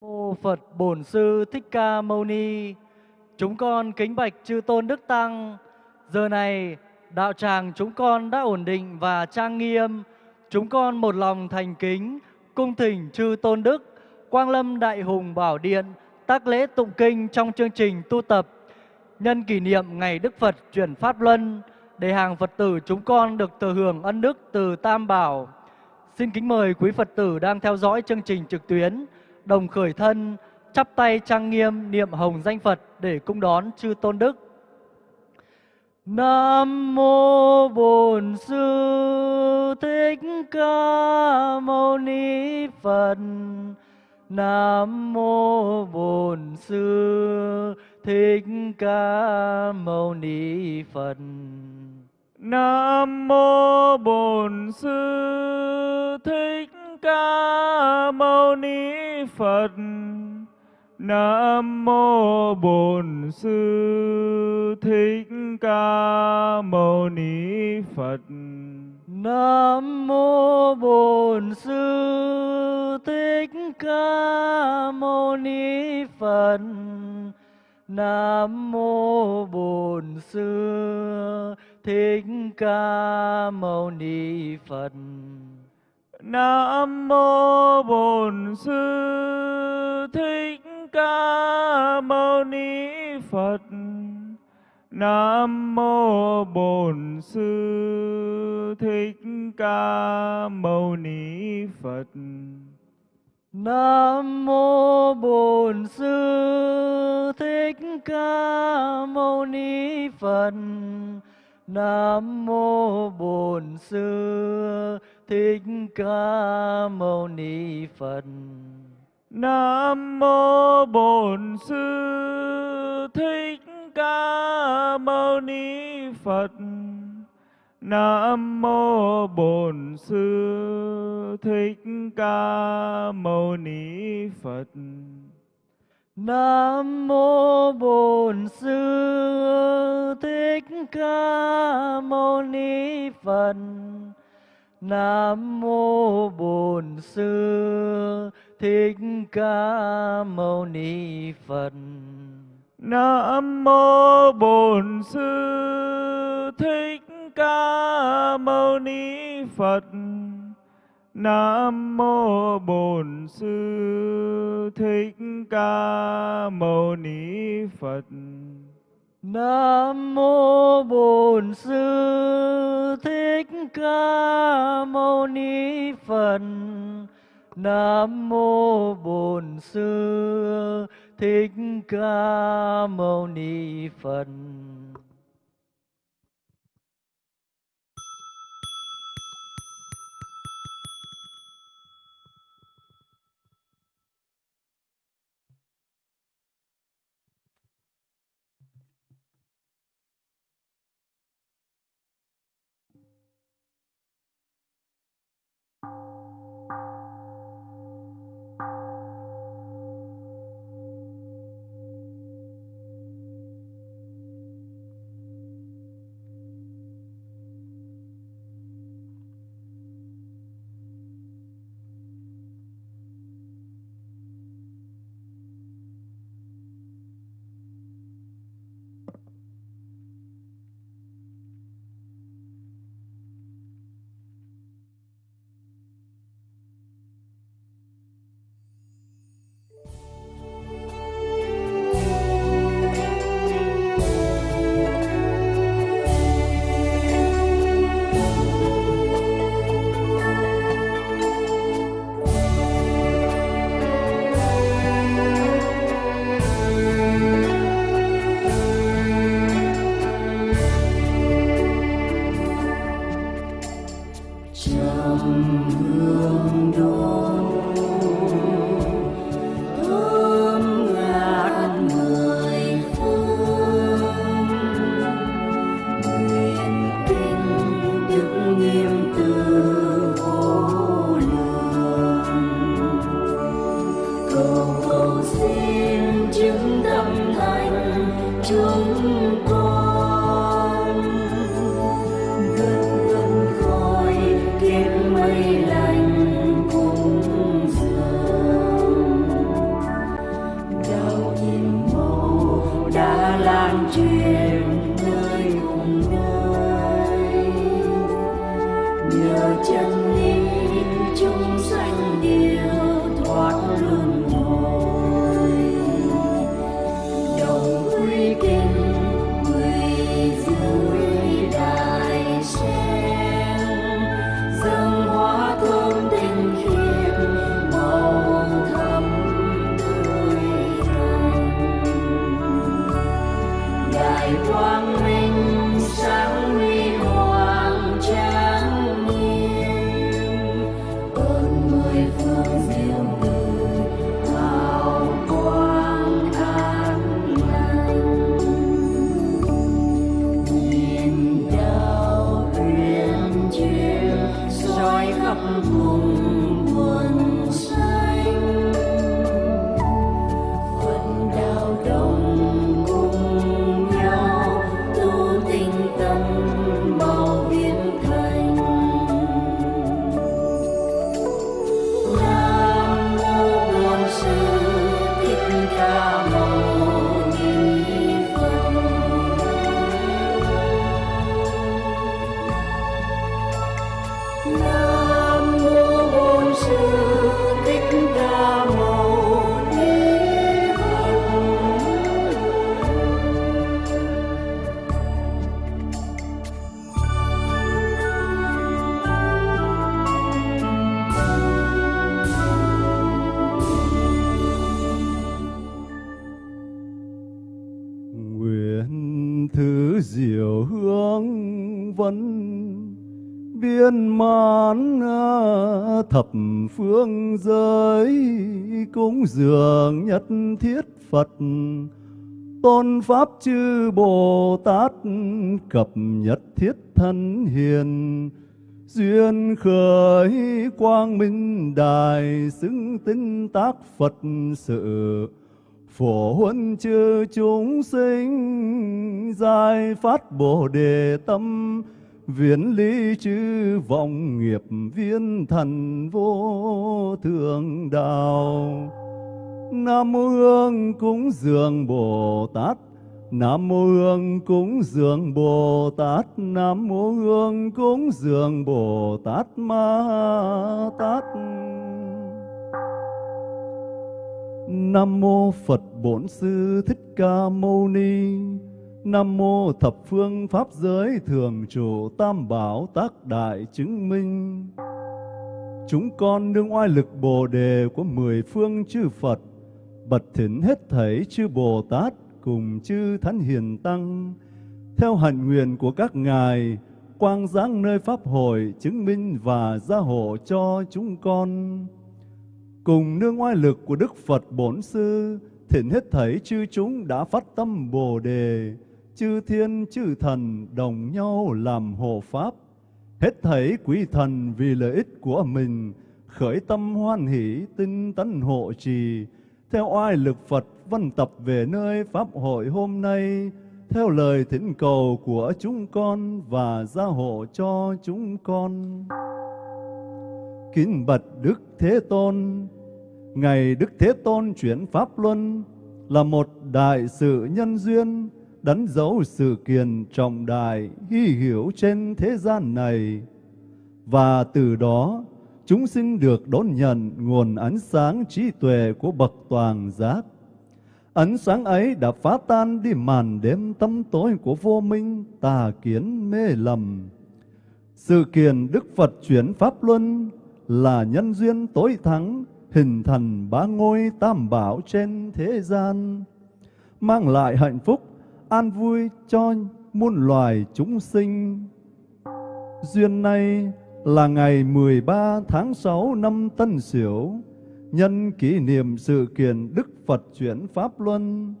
Mô Phật Bổn Sư Thích Ca Mâu Ni. Chúng con kính bạch chư tôn đức tăng. Giờ này, đạo tràng chúng con đã ổn định và trang nghiêm. Chúng con một lòng thành kính, cung thỉnh chư tôn đức, Quang Lâm Đại Hùng Bảo Điện, tác lễ tụng kinh trong chương trình tu tập, nhân kỷ niệm ngày Đức Phật chuyển Pháp Luân, để hàng Phật tử chúng con được thừa hưởng ân đức từ Tam Bảo. Xin kính mời quý Phật tử đang theo dõi chương trình trực tuyến đồng khởi thân, chắp tay trang nghiêm niệm hồng danh Phật để cung đón chư tôn đức. Nam mô Bổn Sư Thích Ca Mâu Ni Phật. Nam mô Bổn Sư Thích Ca Mâu Ni Phật. Nam mô Bổn Sư Thích Ca Mâu Ni Phật. Nam mô Bổn Sư Thích Ca Mâu Ni Phật. Nam mô Bổn Sư Thích Ca Mâu Ni Phật. Nam mô Bổn Sư Thích Ca Mâu Ni Phật. Nam mô Bổn Sư Thích Ca Mâu Ni Phật. Nam mô Bổn Sư Thích Ca Mâu Ni Phật. Nam mô Bổn Sư Thích Ca Mâu Ni Phật. Nam mô Bổn Sư Thích Ca Mâu Ni Phật. Nam mô Bổn Sư Thích Ca Mâu Ni Phật. Nam mô Bổn Sư Thích Ca Mâu Ni Phật. Nam mô Bổn Sư Thích Ca Mâu Ni Phật. Nam mô Bổn Sư Thích Ca Mâu Ni Phật. Nam mô Bổn Sư Thích Ca Mâu Ni Phật. Nam mô Bổn Sư Thích Ca Mâu Ni Phật. Nam mô Bổn Sư Thích Ca Mâu Ni Phật. Nam mô Bổn Sư Thích Ca Mâu Ni Phật. Cúng dường nhất thiết Phật, tôn pháp chư Bồ Tát cập nhất thiết thân hiền, duyên khởi quang minh đài xứng tinh tác Phật sự. Phổ huân chư chúng sinh giải phát bồ đề tâm viễn lý chư vọng nghiệp viên thần vô thượng đạo. Nam mô hương cúng dường bồ tát. Nam mô Hương cúng dường Bồ Tát. Nam mô Hương cúng dường Bồ Tát Ma Tát. Nam mô Phật Bổn Sư Thích Ca Mâu Ni. Nam mô Thập Phương Pháp Giới Thường Trụ Tam Bảo Tác Đại Chứng Minh. Chúng con nương oai lực Bồ Đề của mười phương chư Phật Bật thỉnh hết thảy chư Bồ Tát cùng chư Thánh Hiền Tăng. Theo hạnh nguyện của các ngài Quang giáng nơi Pháp hội chứng minh và gia hộ cho chúng con. Cùng nương oai lực của Đức Phật Bổn Sư, thỉnh hết thảy chư chúng đã phát tâm Bồ Đề, chư thiên chư thần đồng nhau làm hộ Pháp. Hết thảy quý thần vì lợi ích của mình, khởi tâm hoan hỷ tinh tấn hộ trì, theo oai lực Phật văn tập về nơi Pháp hội hôm nay, theo lời thỉnh cầu của chúng con và gia hộ cho chúng con. Kính bạch Đức Thế Tôn, Ngày Đức Thế Tôn chuyển Pháp Luân là một đại sự nhân duyên, đánh dấu sự kiện trọng đại, hy hiểu trên thế gian này. Và từ đó, chúng sinh được đón nhận nguồn ánh sáng trí tuệ của Bậc Toàn Giác. Ánh sáng ấy đã phá tan đi màn đêm tâm tối của vô minh, tà kiến mê lầm. Sự kiện Đức Phật chuyển Pháp Luân là nhân duyên tối thắng, hình thành ba ngôi tam bảo trên thế gian, mang lại hạnh phúc, an vui cho muôn loài chúng sinh. Duyên nay là ngày 13 tháng 6 năm Tân Sửu, nhân kỷ niệm sự kiện Đức Phật chuyển Pháp Luân.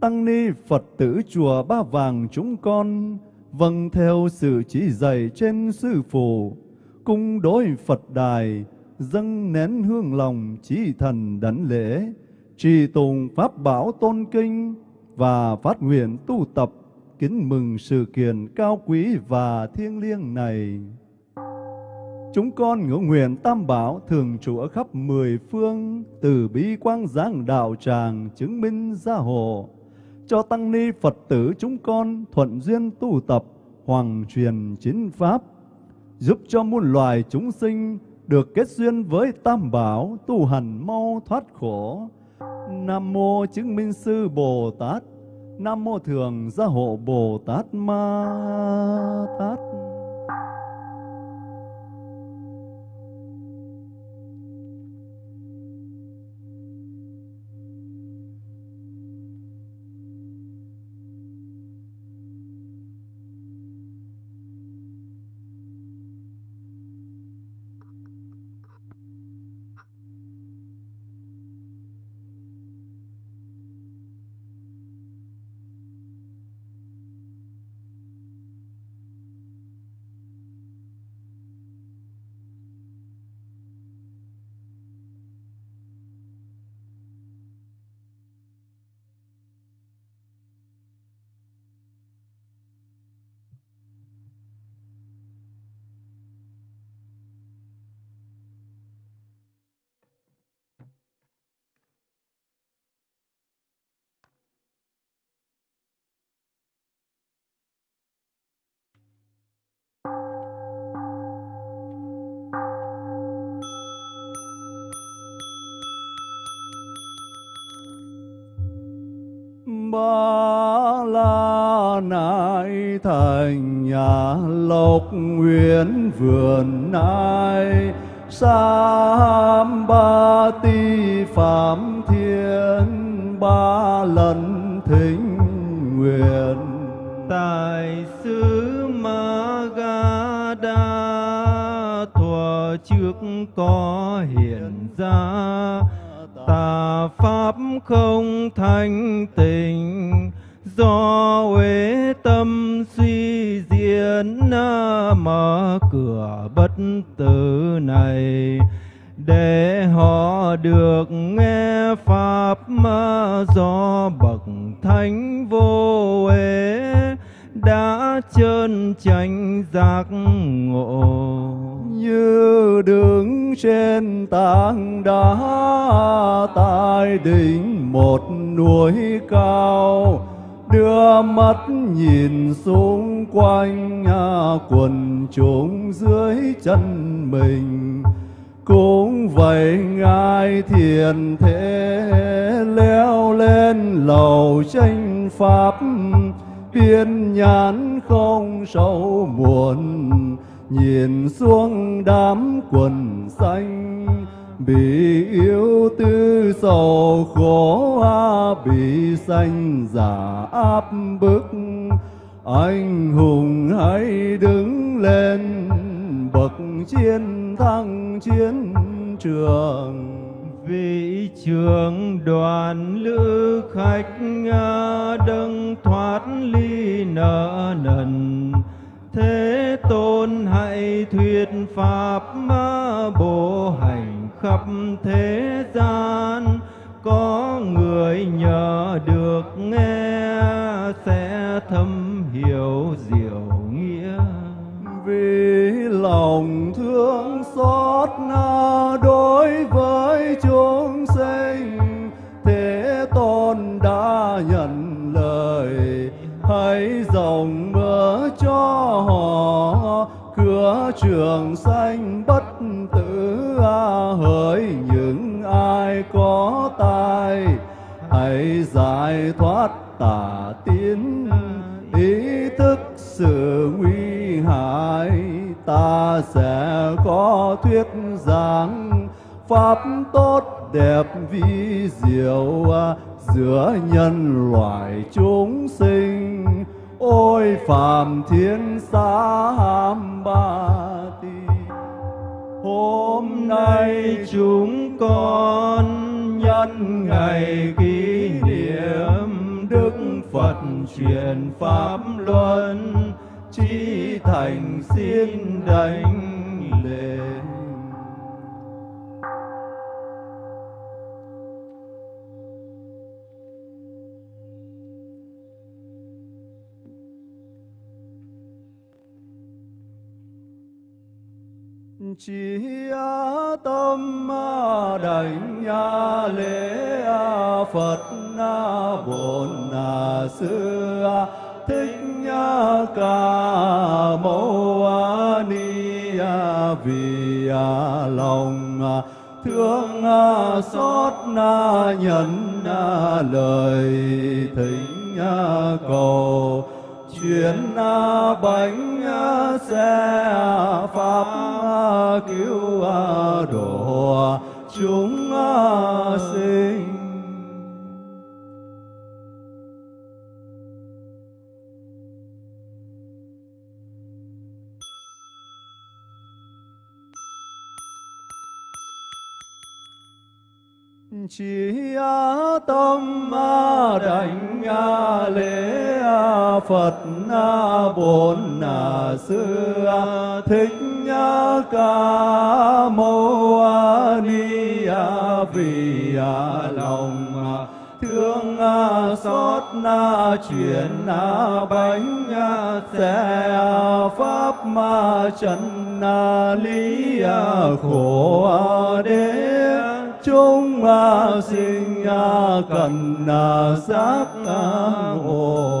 Tăng ni Phật tử chùa Ba Vàng chúng con vâng theo sự chỉ dạy trên sư phụ, cung đối Phật đài, dâng nén hương lòng chí thần đảnh lễ, trì tùng pháp bảo tôn kinh và phát nguyện tu tập kính mừng sự kiện cao quý và thiêng liêng này. Chúng con ngưỡng nguyện tam bảo thường trụ ở khắp mười phương, từ bi quang giáng đạo tràng chứng minh gia hộ, cho tăng ni Phật tử chúng con thuận duyên tu tập, hoàng truyền chính pháp, giúp cho muôn loài chúng sinh được kết duyên với Tam Bảo, tu hành mau thoát khổ. Nam Mô Chứng Minh Sư Bồ Tát, Nam Mô Thường Gia Hộ Bồ Tát Ma Tát. Ba la nại thành nhà lộc nguyện vườn nai. Sam ba ti phạm thiên, ba lần thỉnh nguyện. Tại xứ ma ga đa trước có hiện ra tà pháp không thanh tịnh, do uế tâm suy diễn mở cửa bất tử này, để họ được nghe pháp mà do bậc thánh vô uế đã chân chánh giác ngộ như đứng trên tảng đá tại đỉnh một núi cao, đưa mắt nhìn xung quanh nhà quần chúng dưới chân mình. Cũng vậy ngài thiền thế leo lên lầu tranh pháp biên nhãn không sâu buồn nhìn xuống đám quần xanh, bị yêu tư sầu khổ bị sanh giả áp bức. Anh hùng hãy đứng lên, bậc chiến thắng chiến trường. Vị trường đoàn lữ khách đấng thoát ly nợ nần thế tôn hãy thuyết pháp bộ hành khắp thế gian. Có người nhờ được nghe, sẽ thâm hiểu diệu nghĩa. Vì lòng thương xót na đối với chúng sinh, thế tôn đã nhận lời, hãy dòng cho họ. Cửa trường sanh bất tử à, hỡi những ai có tai. Hãy giải thoát tà tín, ý thức sự nguy hại. Ta sẽ có thuyết giảng pháp tốt đẹp vi diệu à, giữa nhân loại chúng sinh ôi phàm thiên xa ham ba ti hôm nay chúng con nhân ngày kỷ niệm đức phật truyền pháp luân, chi thành xin đảnh lễ. Chỉ tâm đảnh lễ phật bổn sư thích ca mâu ni vì lòng thương xót nhận lời thỉnh cầu chuyển bánh xe pháp cứu độ chúng sinh chỉ tâm đảnh lễ phật bổn sư thích ca mâu ni vì lòng thương xót chuyển bánh xe pháp ma trần lý khổ đế chúng sinh cần giác ngộ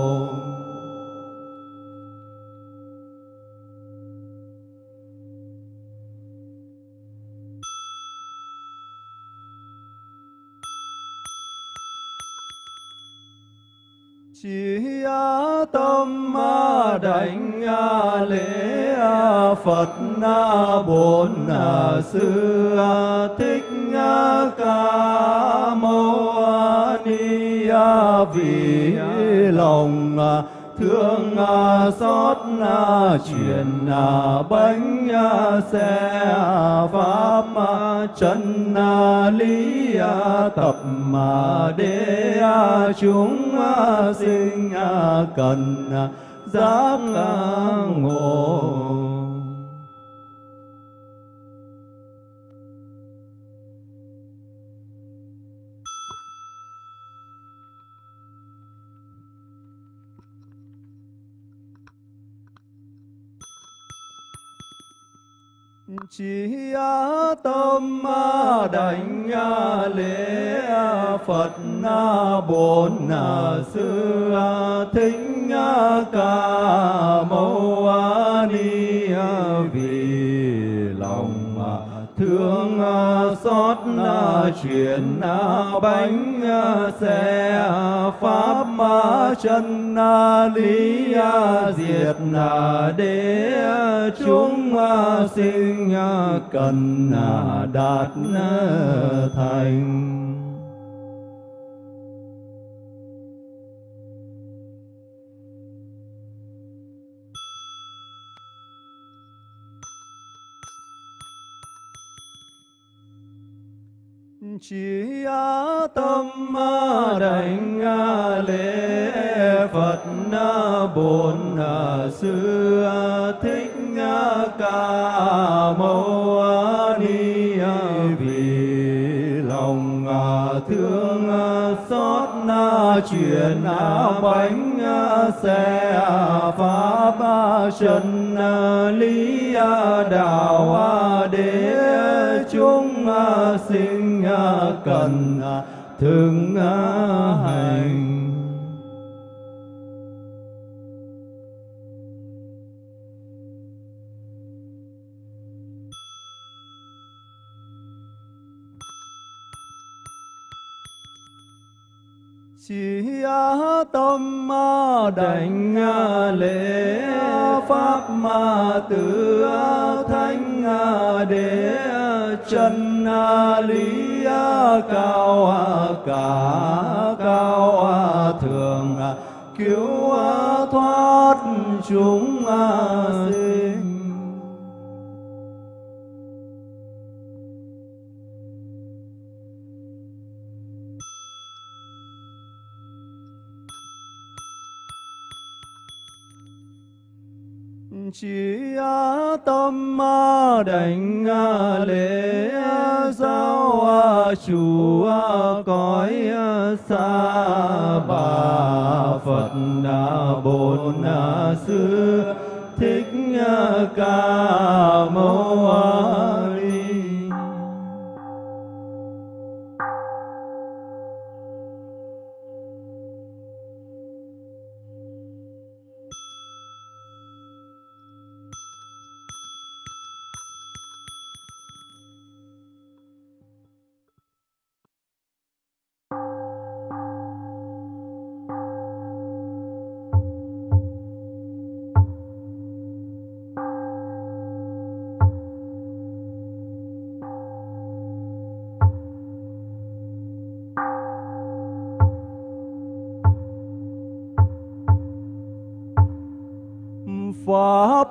chỉ tâm đảnh lễ phật bổn sư thích ca mâu ni vì lòng thương à, xót à, truyền à, bánh xe pháp chân lý tập mà đế chúng sinh cần giác ngộ. Chỉ tâm đảnh lễ phật bổn sư thích ca mâu ni vì lòng thương chuyển bánh xe pháp chân lý diệt đế chúng sinh cần đạt thành. Chỉ tâm đảnh lễ phật bổn sư thích ca mâu ni vì lòng thương xót truyền bánh xe pháp chân lý đạo đế chúng sinh cần à, thương à, hành. Chỉ tâm đảnh à, lễ pháp ma tử thánh đế chân lý cao cả cao thường cứu thoát chúng sinh chỉ tâm đảnh lễ giáo chủ cõi xa bà phật bổn sư thích ca mâu pháp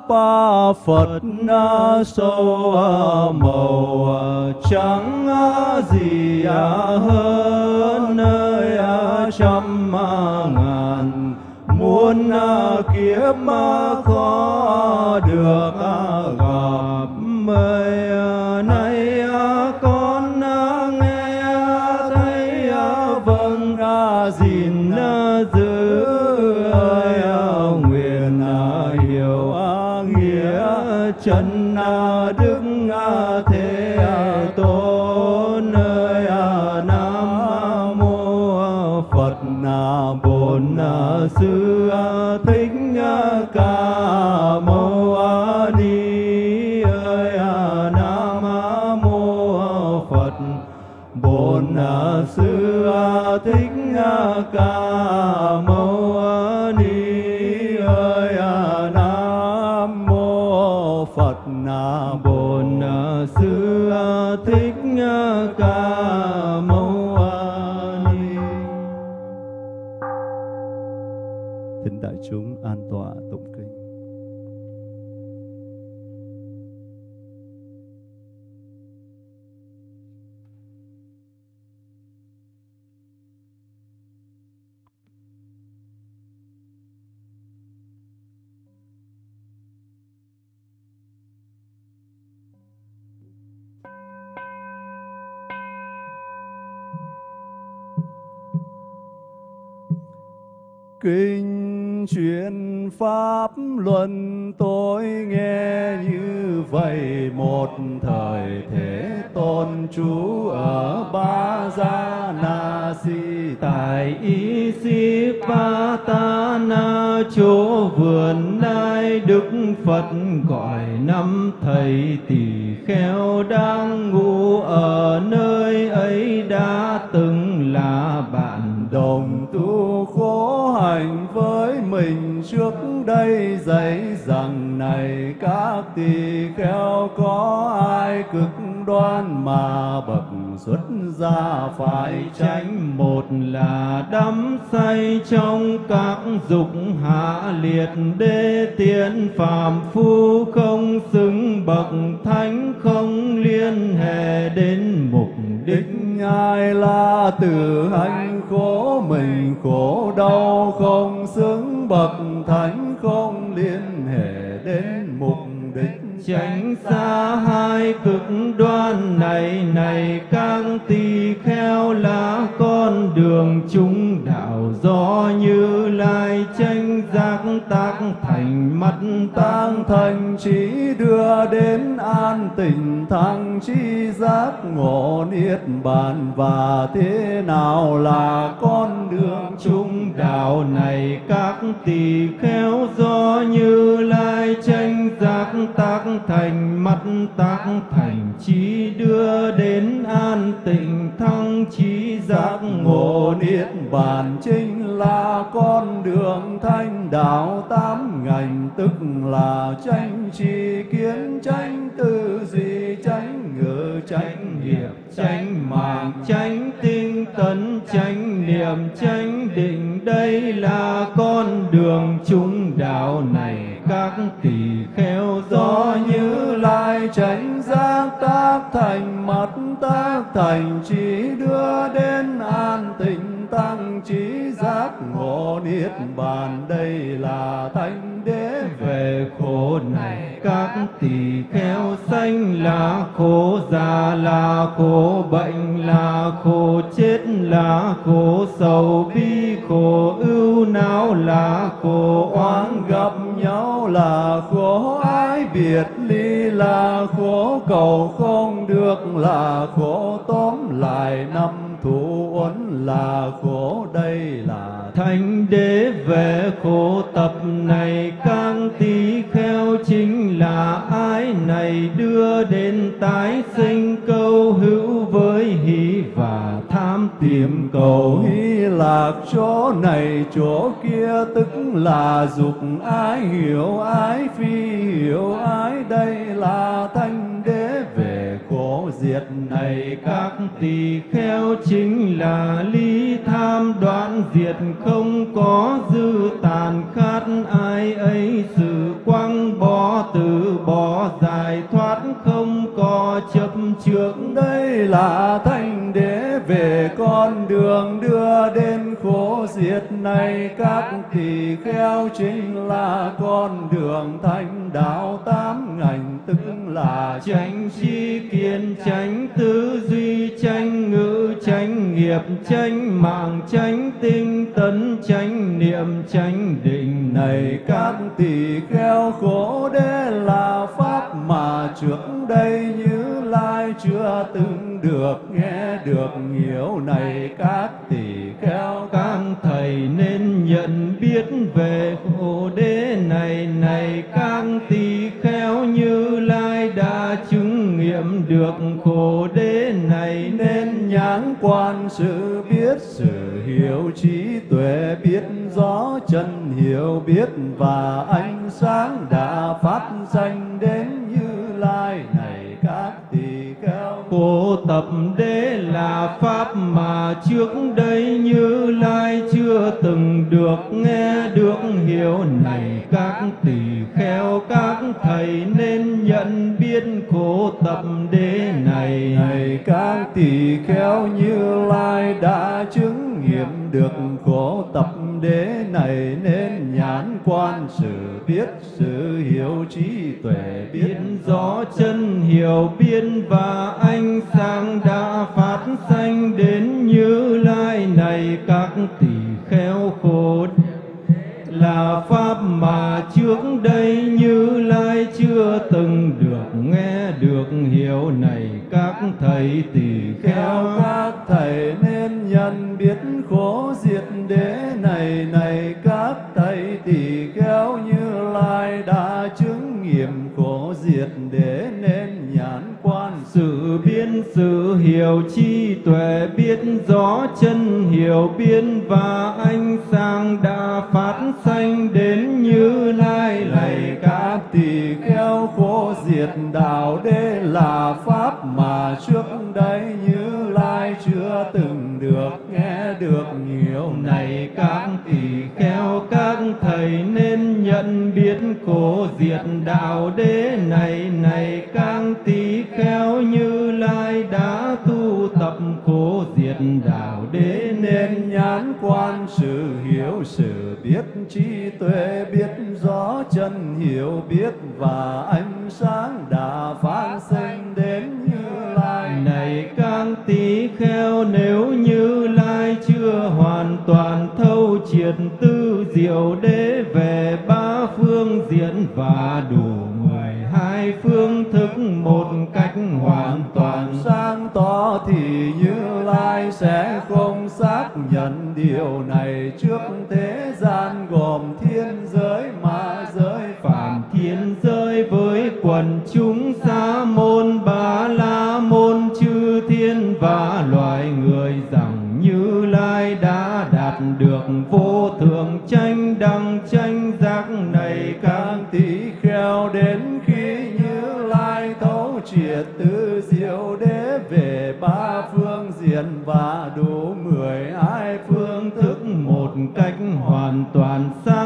phật sâu màu trắng gì hơn nơi trăm ngàn muôn kiếp khó được chân à, đức à, thế à, tôn ơi nam mô phật bổn sư thích ca, mâu ni, ơi nam mô phật, bổn sư thích ca, mâu kinh truyền pháp luân, tôi nghe như vậy một thời thế tôn trú ở ba gia na si, tại y si pa ta na, chỗ vườn nai đức phật gọi năm thầy tỳ kheo đang ngủ ở nơi ấy đã từng là bạn đồng tu khổ hạnh với mình trước đây, dạy rằng này, các tỳ kheo có ai cực đoan mà bậc xuất gia phải tránh? Một là đắm say trong các dục hạ liệt đê tiện phàm phu không xứng, bậc thánh không liên hệ đến mục đích đích ai là tự hành khổ mình, khổ đau không xứng bậc thánh, không liên hệ đến mục đích. Tránh xa hai cực đoan này này các tỳ kheo là con đường chúng đạo. Do như lai tranh giác tác thành mắt tăng thành trí đưa đến an tình thăng, chi giác ngộ niết bàn. Và thế nào là con đường chung đạo này? Các tỳ kheo do như lai tranh giác tác thành mắt tác thành trí đưa đến an tịnh thăng trí giác ngộ niết bàn. Chính là con đường thanh đạo tám ngành, tức là tranh tri kiến tranh, tư duy tranh, ngữ tranh, nghiệp tranh, mạng tranh, tinh tấn tranh, niệm tranh, định. Đây là con đường chúng đạo này, các tỳ kheo do như lai tránh giác tác thành, mắt tác thành, trí đưa biết niết bàn đây là thánh đế về khổ này. Các tỳ kheo sanh là khổ, già là khổ, bệnh là khổ, chết là khổ, sầu bi khổ, ưu não là khổ, oán gặp nhau là khổ ái biệt ly là khổ, cầu không được là khổ, tóm lại năm thủ uẩn là khổ, đây là thánh đế về khổ tập này càng tỳ kheo chính là ái này, đưa đến tái sinh câu hữu với hỷ và tham tìm cầu. Hy lạc chỗ này, chỗ kia tức là dục ái, hiểu ái, phi hiểu ái, đây là thanh diệt này các tỳ kheo chính là ly tham đoạn diệt không có dư tàn khát, ai ấy sự quăng bỏ từ bỏ giải thoát không có chấp trước. Đây là thanh đế về con đường đưa đến khổ diệt này các tỳ kheo chính là con đường thanh đạo tám ngành, tức là tránh chi kiến tránh tư duy tránh ngữ tránh nghiệp tránh mạng tránh tinh tấn tránh niệm tránh định. Này các tỳ kheo, khổ đế là pháp mà trước đây như lai chưa từng được, nghe được hiểu này, các tỷ kheo các thầy nên nhận biết về khổ đế này. Này, các tỷ kheo như lai đã chứng nghiệm được khổ đế này, nên nhãn quan sự biết, sự hiểu trí tuệ biết rõ chân hiểu biết, và ánh sáng đã phát danh đến như lai này. Cô tập đế là pháp mà trước đây như lai chưa từng được nghe được hiểu. Này các tỳ kheo, các thầy nên nhận biết khổ tập đế này. Này các tỳ kheo, như lai đã chứng nghiệm được khổ tập đế này nên nhãn quan, sự biết, sự hiểu, trí tuệ biết, rõ chân hiểu biên và ánh sáng đã phát sanh đến như lai này, các tỳ kheo là pháp mà trước đây như lai chưa từng được nghe, được hiểu này các thầy tỳ kheo. Các thầy nên nhận biết khổ diệt đế này này các thầy tỳ kheo như lai đã chứng nghiệm khổ diệt đế hiểu chi tuệ, biết rõ chân, hiểu biên và ánh sáng đã phát sanh đến như lai lạy các các tỳ kheo khổ diệt đạo đế là pháp mà trước đây như lai chưa từng được nghe được. Nhiều này các tỳ kheo các thầy nên nhận biết khổ diệt đạo đế này. Này các tỳ kheo như lai đã tu tập khổ diệt đạo đế nên nhãn quan sự hiểu, sự biết trí tuệ biết rõ, chân hiểu biết và ánh sáng đã phát sinh đến như lai. Này các tỳ kheo, nếu như lai chưa hoàn toàn triệt tư diệu đế về ba phương diện và đủ mười hai phương thức một cách hoàn toàn. Sáng tỏ thì như lai sẽ không xác nhận điều này. Trước thế gian gồm thiên giới ma giới phạm phạm thiên giới với quần chúng sa môn tranh giác này càng tỷ kheo đến khi như lai thấu triệt tứ diệu đế về ba phương diện và đủ mười hai phương thức một cách hoàn toàn xa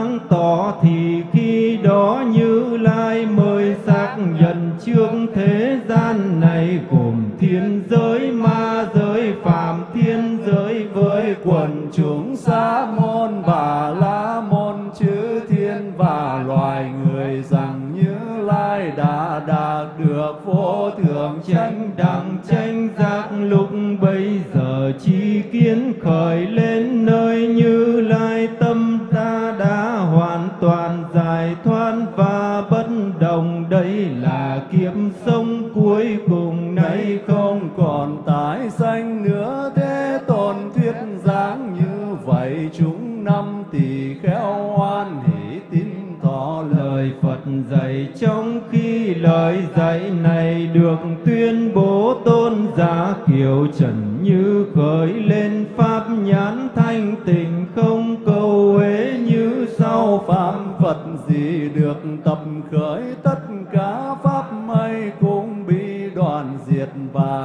này được tuyên bố tôn giả kiều trần như khởi lên pháp nhãn thanh tịnh, không câu uế như sau phạm Phật gì được tập khởi, tất cả pháp mây cũng bị đoạn diệt và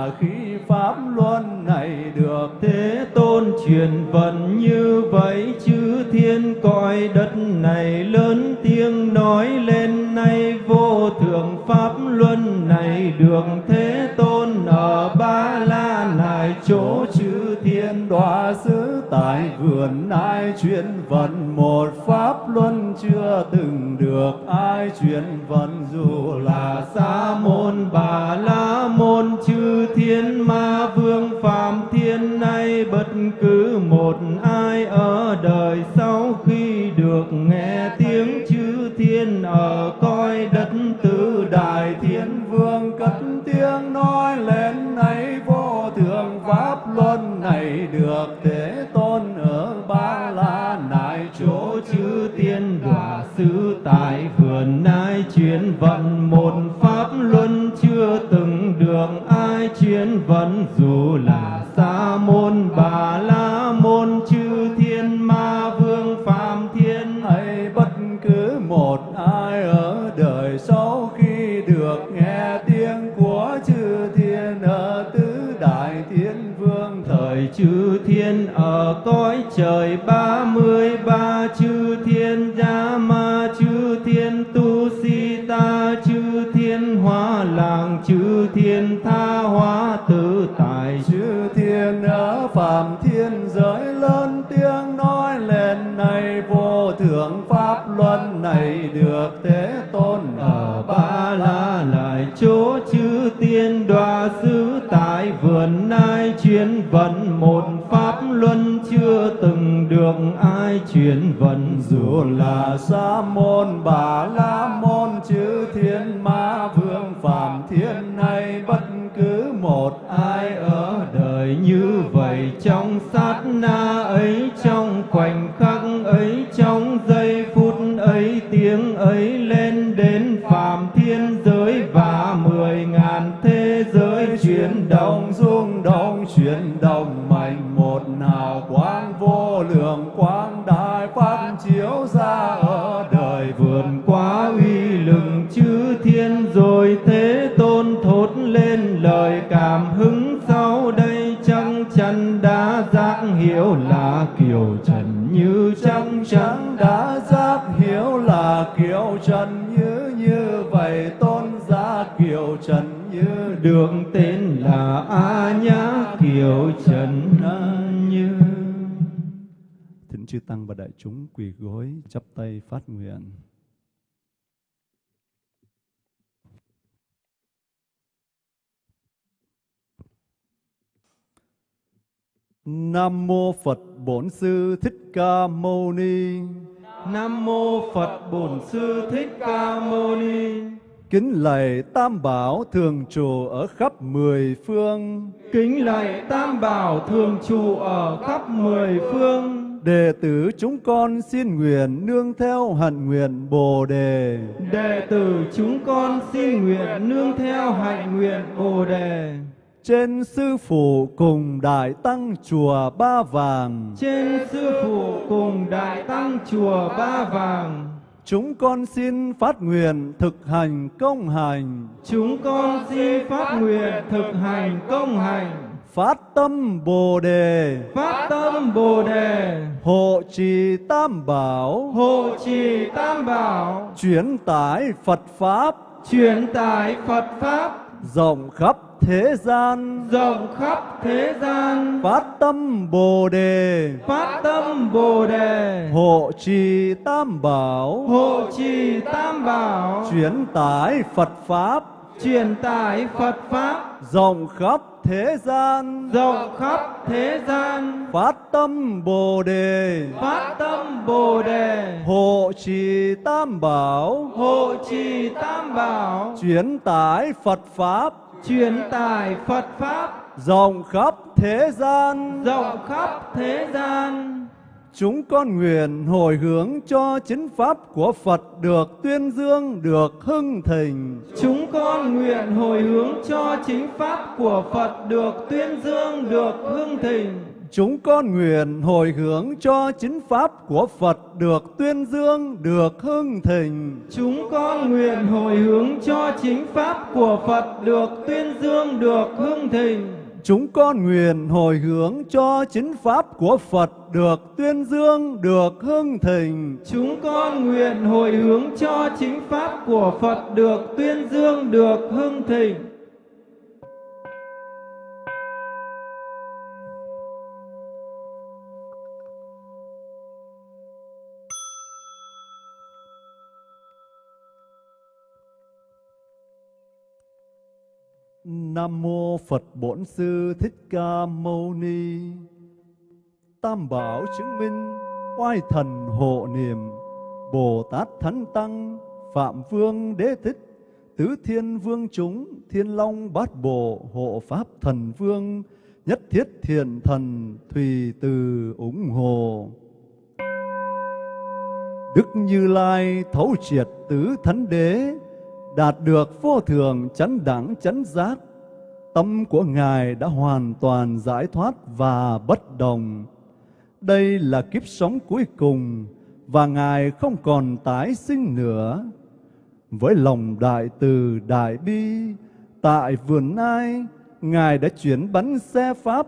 truyền vận như vậy chư thiên cõi đất này lớn tiếng nói lên nay vô thượng pháp luân này được thế tôn ở ba la này chỗ chư thiên đọa sư tại vườn ai truyền vận một pháp luân chưa từng được ai truyền vận, dù là sa môn, bà la môn, chư thiên ma vương, phàm thiên, nay bất cứ một ai ở đời sau khi được nghe tiếng chư thiên ở coi đất tứ đại thiên vương cất tiếng nói lên này thượng pháp luân này được thế tôn ở ba la nại, chỗ chư tiên đọa sư tại vườn nai chuyên vận. Một pháp luân chưa từng được ai chuyên vận, dù là sa môn, bà la môn, chư thiên ma vương phàm thiên hay bất cứ một vận một pháp luân chưa từng được ai truyền vận. Dù là sa môn bà la như trăng trắng đã giác hiểu là kiều trần như như vậy, tôn giá kiều trần như được tên là a nhã kiều trần như. Thỉnh chư tăng và đại chúng quỳ gối, chắp tay phát nguyện. Nam mô Phật Bổn Sư Thích Ca Mâu Ni. Nam mô Phật Bổn Sư Thích Ca Mâu Ni. Kính lạy Tam Bảo thường trụ ở khắp mười phương. Kính lạy Tam Bảo thường trụ ở khắp mười phương. Đệ tử chúng con xin nguyện nương theo hạnh nguyện Bồ đề. Đệ tử chúng con xin nguyện nương theo hạnh nguyện Bồ đề trên sư phụ cùng đại tăng chùa Ba Vàng. Trên sư phụ cùng đại tăng chùa Ba Vàng. Chúng con xin phát nguyện thực hành công hành. Chúng con xin phát nguyện thực hành công hành. Phát tâm Bồ đề. Phát tâm Bồ đề. Hộ trì Tam Bảo. Hộ trì Tam Bảo. Chuyển tải Phật Pháp. Chuyển tải Phật Pháp. Rộng khắp thế gian. Rộng khắp thế gian. Phát tâm bồ đề. Phát tâm bồ đề. Hộ trì tam bảo. Hộ trì tam bảo. Chuyển tải phật pháp. Truyền tải phật pháp. Rộng khắp thế gian. Rộng khắp thế gian. Phát tâm bồ đề. Phát tâm bồ đề. Hộ trì tam bảo. Hộ trì tam bảo. Chuyển tải phật pháp truyền tải Phật pháp. Rộng khắp thế gian. Rộng khắp thế gian. Chúng con nguyện hồi hướng cho chính pháp của Phật được tuyên dương được hưng thịnh. Chúng con nguyện hồi hướng cho chính pháp của Phật được tuyên dương được hưng thịnh Chúng con nguyện hồi hướng cho chính pháp của Phật được tuyên dương, được hưng thịnh. Chúng con nguyện hồi hướng cho chính pháp của Phật được tuyên dương, được hưng thịnh. Chúng con nguyện hồi hướng cho chính pháp của Phật được tuyên dương, được hưng thịnh. Chúng con nguyện hồi hướng cho chính pháp của Phật được tuyên dương, được hưng thịnh. Nam mô Phật Bổn Sư Thích Ca Mâu Ni. Tam bảo chứng minh oai thần hộ niệm, Bồ Tát Thánh Tăng, Phạm Vương Đế Thích, Tứ Thiên Vương chúng, Thiên Long Bát Bộ Hộ Pháp Thần Vương, Nhất Thiết Thiện Thần, Thùy Từ ủng hộ Đức Như Lai thấu triệt tứ thánh đế đạt được vô thường chấn đẳng chấn giác. Tâm của Ngài đã hoàn toàn giải thoát và bất đồng. Đây là kiếp sống cuối cùng và Ngài không còn tái sinh nữa. Với lòng đại từ đại bi, tại vườn ai, Ngài đã chuyển bắn xe Pháp,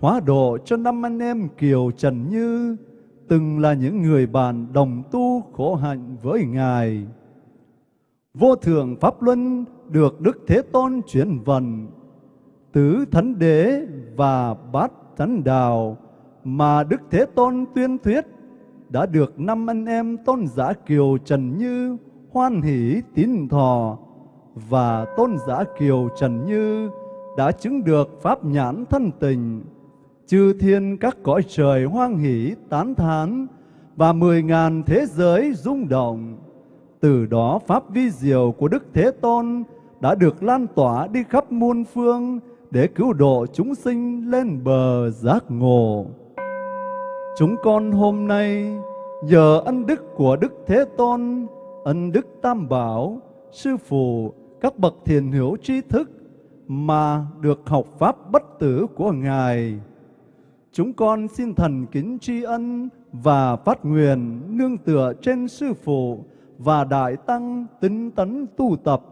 hóa độ cho năm anh em Kiều Trần Như, từng là những người bạn đồng tu khổ hạnh với Ngài. Vô thường Pháp Luân được Đức Thế Tôn chuyển vận, tứ thánh đế và bát thánh đạo mà Đức Thế Tôn tuyên thuyết đã được năm anh em tôn giả Kiều Trần Như hoan hỷ tín thọ và tôn giả Kiều Trần Như đã chứng được pháp nhãn thân tình. Chư thiên các cõi trời hoan hỷ tán thán và mười ngàn thế giới rung động. Từ đó pháp vi diệu của Đức Thế Tôn đã được lan tỏa đi khắp muôn phương để cứu độ chúng sinh lên bờ giác ngộ. Chúng con hôm nay nhờ ân đức của Đức Thế Tôn, ân đức Tam Bảo, Sư Phụ, các bậc thiền hữu tri thức mà được học pháp bất tử của Ngài. Chúng con xin thần kính tri ân và phát nguyện nương tựa trên Sư Phụ và Đại Tăng tinh tấn tu tập.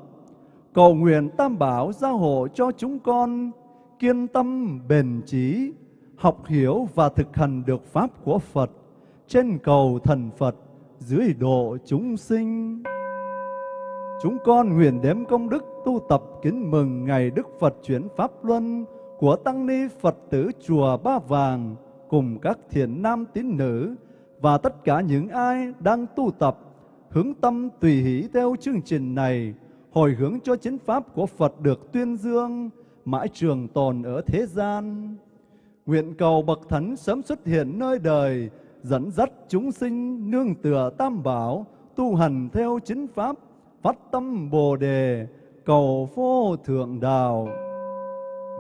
Cầu nguyện Tam Bảo gia hộ cho chúng con kiên tâm bền trí, học hiểu và thực hành được Pháp của Phật trên cầu thần Phật dưới độ chúng sinh. Chúng con nguyện đếm công đức tu tập kính mừng ngày Đức Phật chuyển Pháp Luân của Tăng Ni Phật tử Chùa Ba Vàng cùng các thiện nam tín nữ và tất cả những ai đang tu tập hướng tâm tùy hỷ theo chương trình này hồi hướng cho chính pháp của Phật được tuyên dương mãi trường tồn ở thế gian. Nguyện cầu bậc thánh sớm xuất hiện nơi đời dẫn dắt chúng sinh nương tựa tam bảo tu hành theo chính pháp phát tâm Bồ đề cầu vô thượng đạo.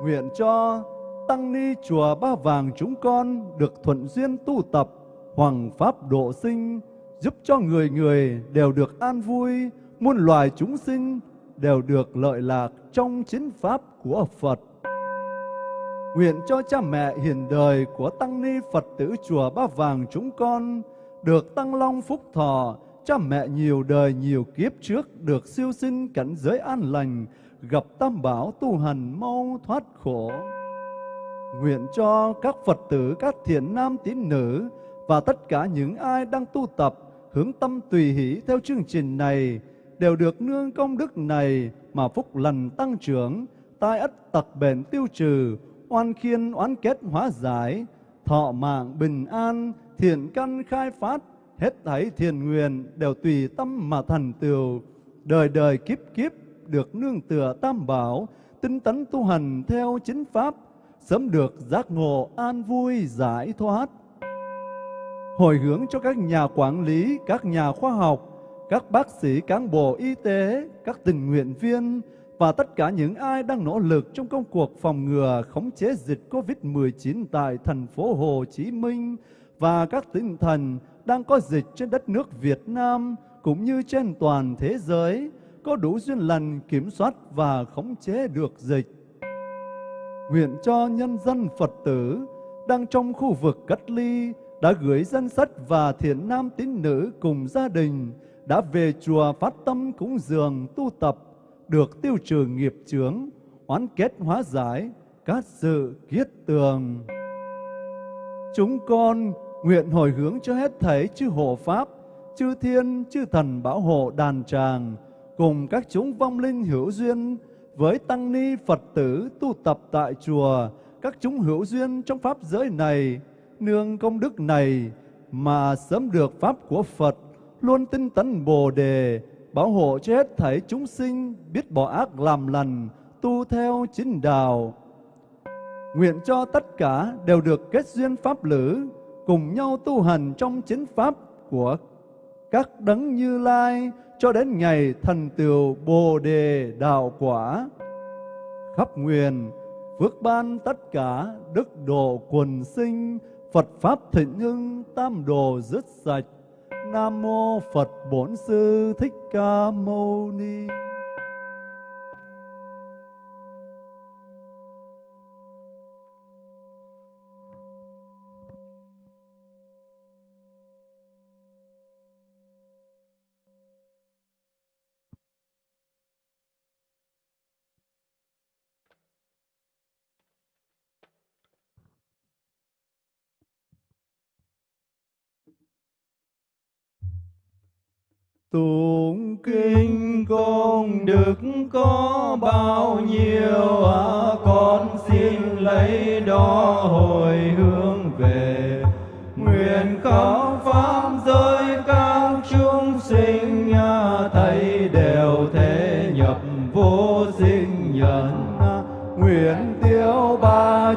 Nguyện cho tăng ni chùa Ba Vàng chúng con được thuận duyên tu tập hoàng pháp độ sinh, giúp cho người người đều được an vui, muôn loài chúng sinh đều được lợi lạc trong chính pháp của Phật. Nguyện cho cha mẹ hiền đời của tăng ni Phật tử chùa Ba Vàng chúng con được tăng long phúc thọ, cha mẹ nhiều đời nhiều kiếp trước được siêu sinh cảnh giới an lành, gặp tam bảo tu hành mau thoát khổ. Nguyện cho các Phật tử, các thiện nam tín nữ và tất cả những ai đang tu tập hướng tâm tùy hỷ theo chương trình này đều được nương công đức này mà phúc lành tăng trưởng, tai ất tật bền tiêu trừ, oan khiên oán kết hóa giải, thọ mạng bình an, thiện căn khai phát, hết thảy thiền nguyện đều tùy tâm mà thành tựu, đời đời kiếp kiếp được nương tựa tam bảo, tinh tấn tu hành theo chính pháp, sớm được giác ngộ an vui giải thoát. Hồi hướng cho các nhà quản lý, các nhà khoa học, các bác sĩ, cán bộ y tế, các tình nguyện viên và tất cả những ai đang nỗ lực trong công cuộc phòng ngừa khống chế dịch COVID-19 tại thành phố Hồ Chí Minh và các tỉnh thành đang có dịch trên đất nước Việt Nam cũng như trên toàn thế giới có đủ duyên lành kiểm soát và khống chế được dịch. Nguyện cho nhân dân Phật tử đang trong khu vực cách ly đã gửi danh sách và thiện nam tín nữ cùng gia đình đã về chùa phát tâm cúng dường tu tập được tiêu trừ nghiệp chướng, oán kết hóa giải, các sự kiết tường. Chúng con nguyện hồi hướng cho hết thảy chư hộ Pháp, chư thiên, chư thần bảo hộ đàn tràng, cùng các chúng vong linh hữu duyên với tăng ni Phật tử tu tập tại chùa, các chúng hữu duyên trong Pháp giới này, nương công đức này mà sớm được Pháp của Phật, luôn tinh tấn Bồ Đề, bảo hộ cho hết thảy chúng sinh biết bỏ ác làm lành, tu theo chính đạo. Nguyện cho tất cả đều được kết duyên Pháp lữ, cùng nhau tu hành trong chính Pháp của các đấng như lai cho đến ngày thành tựu Bồ Đề đạo quả. Khắp nguyện, phước ban tất cả đức độ quần sinh, Phật Pháp thịnh hưng, tam đồ dứt sạch. Nam Mô Phật Bổn Sư Thích Ca Mâu Ni. Tụng kinh công đức có bao nhiêu à, con xin lấy đó hồi hướng về. Nguyện khắp pháp giới các chúng sinh à, thầy đều thế nhập vô sinh nhân à. nguyện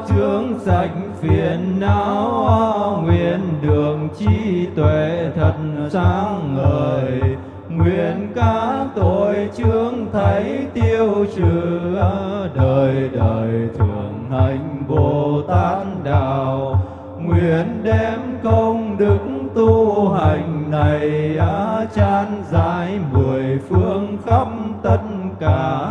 chướng sạch phiền não à, nguyện đường trí tuệ thật sáng ngời nguyện các tội chướng thấy tiêu trừ đời đời thường hành bồ tát đạo. Nguyện đem công đức tu hành này á chan giải mười phương khắp tất cả.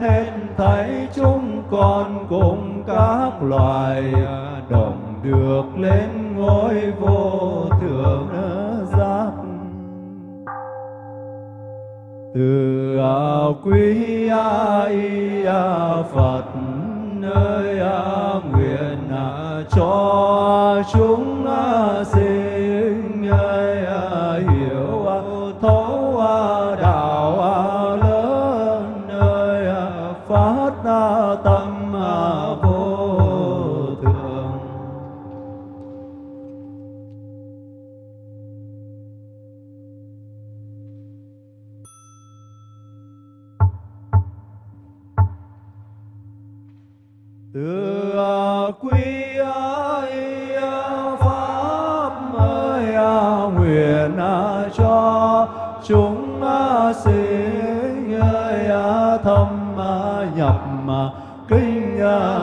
Hết thấy chúng con cùng các loài, đồng được lên ngôi vô thượng. Từ à, quý a à, phật nơi a nguyện à, cho chúng à, sinh kinh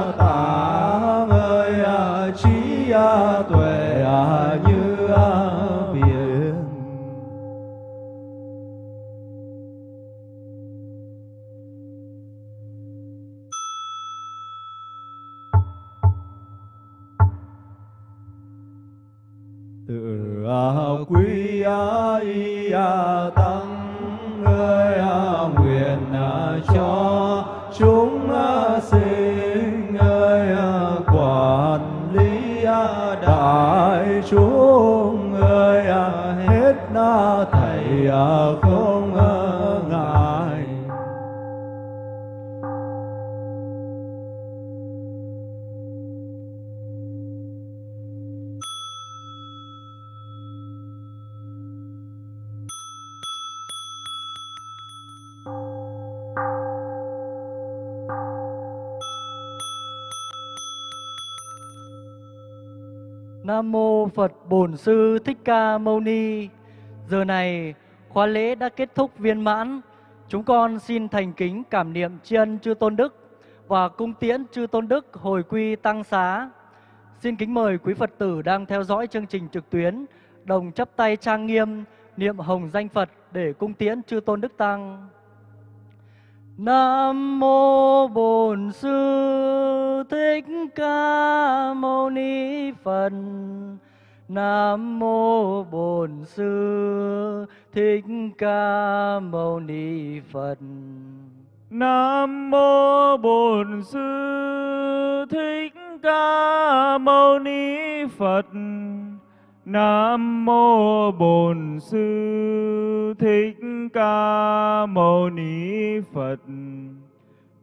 Nam mô Phật Bổn Sư Thích Ca Mâu Ni. Giờ này, khóa lễ đã kết thúc viên mãn. Chúng con xin thành kính cảm niệm tri ân chư tôn đức và cung tiễn chư tôn đức hồi quy tăng xá. Xin kính mời quý Phật tử đang theo dõi chương trình trực tuyến, đồng chắp tay trang nghiêm, niệm hồng danh Phật để cung tiễn chư tôn đức tăng. Nam mô Bổn Sư Thích Ca Mâu Ni Phật. Nam mô Bổn Sư Thích Ca Mâu Ni Phật. Nam mô Bổn Sư Thích Ca Mâu Ni Phật. Nam mô Bổn Sư Thích Ca Mâu Ni Phật.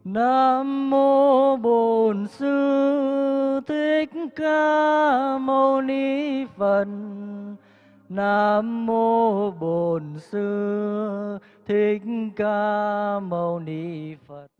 Nam mô Bổn Sư Thích Ca Mâu Ni Phật. Nam mô Bổn Sư Thích Ca Mâu Ni Phật.